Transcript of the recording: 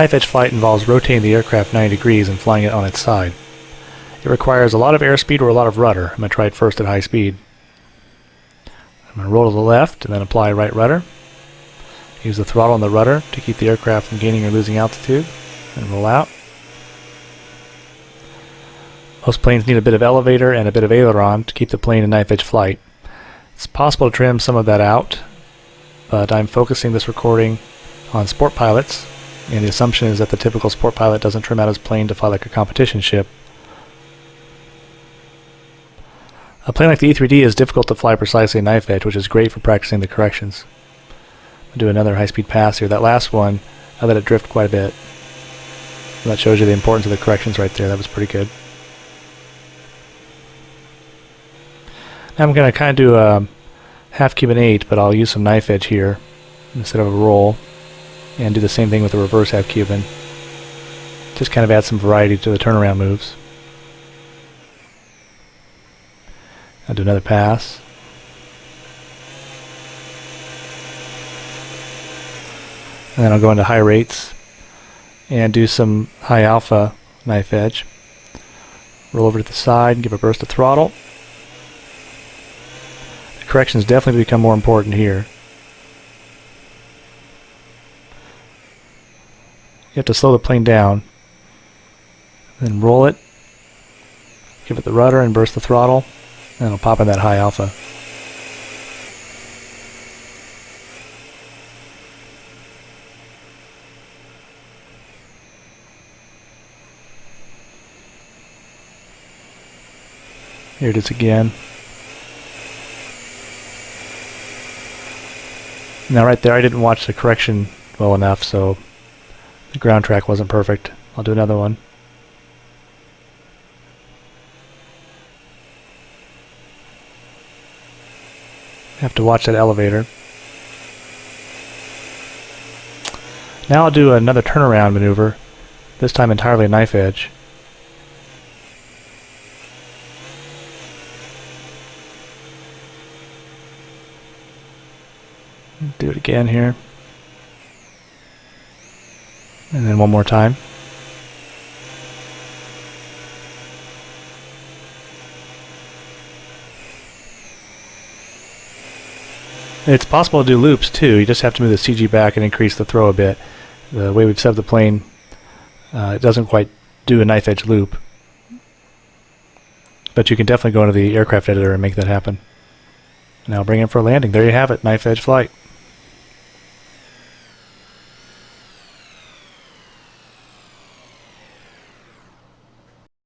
Knife edge flight involves rotating the aircraft 90 degrees and flying it on its side. It requires a lot of airspeed or a lot of rudder. I'm going to try it first at high speed. I'm going to roll to the left and then apply right rudder. Use the throttle and the rudder to keep the aircraft from gaining or losing altitude and roll out. Most planes need a bit of elevator and a bit of aileron to keep the plane in knife edge flight. It's possible to trim some of that out, but I'm focusing this recording on sport pilots, and the assumption is that the typical sport pilot doesn't trim out his plane to fly like a competition ship. A plane like the E-3D is difficult to fly precisely knife edge, which is great for practicing the corrections. I'll do another high-speed pass here. That last one, I let it drift quite a bit. And that shows you the importance of the corrections right there. That was pretty good. Now I'm going to kind of do a half Cuban 8, but I'll use some knife edge here instead of a roll. And do the same thing with the reverse half Cuban. Just kind of add some variety to the turnaround moves. I'll do another pass. And then I'll go into high rates and do some high alpha knife edge. Roll over to the side and give a burst of throttle. The corrections definitely become more important here. You have to slow the plane down. Then roll it. Give it the rudder and burst the throttle. And it'll pop in that high alpha. Here it is again. Now right there I didn't watch the correction well enough so the ground track wasn't perfect. I'll do another one. Have to watch that elevator. Now I'll do another turnaround maneuver, this time entirely knife edge. Do it again here. And then one more time. It's possible to do loops too. You just have to move the CG back and increase the throw a bit. The way we've set up the plane, uh, it doesn't quite do a knife edge loop. But you can definitely go into the aircraft editor and make that happen. Now bring in for a landing. There you have it, knife edge flight.